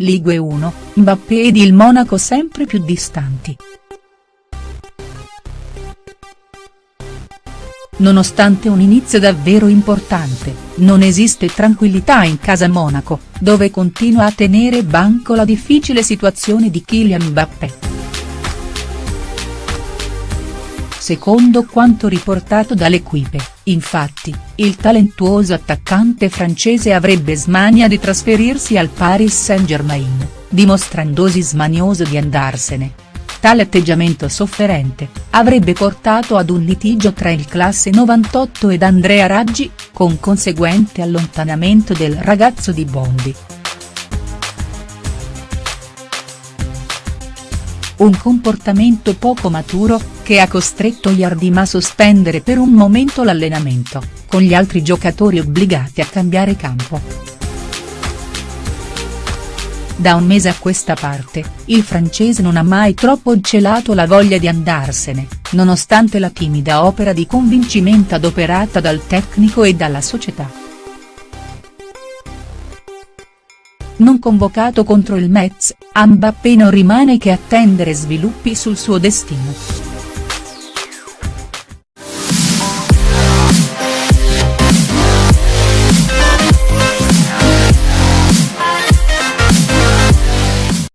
Ligue 1, Mbappé ed il Monaco sempre più distanti. Nonostante un inizio davvero importante, non esiste tranquillità in casa Monaco, dove continua a tenere banco la difficile situazione di Kylian Mbappé. Secondo quanto riportato dall'Equipe, infatti, il talentuoso attaccante francese avrebbe smania di trasferirsi al Paris Saint-Germain, dimostrandosi smanioso di andarsene. Tale atteggiamento sofferente, avrebbe portato ad un litigio tra il classe 98 ed Andrea Raggi, con conseguente allontanamento del ragazzo di Bondi. un comportamento poco maturo, che ha costretto Yardim a sospendere per un momento l'allenamento, con gli altri giocatori obbligati a cambiare campo. Da un mese a questa parte, il francese non ha mai troppo celato la voglia di andarsene, nonostante la timida opera di convincimento adoperata dal tecnico e dalla società. non convocato contro il Metz, Mbappé non rimane che attendere sviluppi sul suo destino.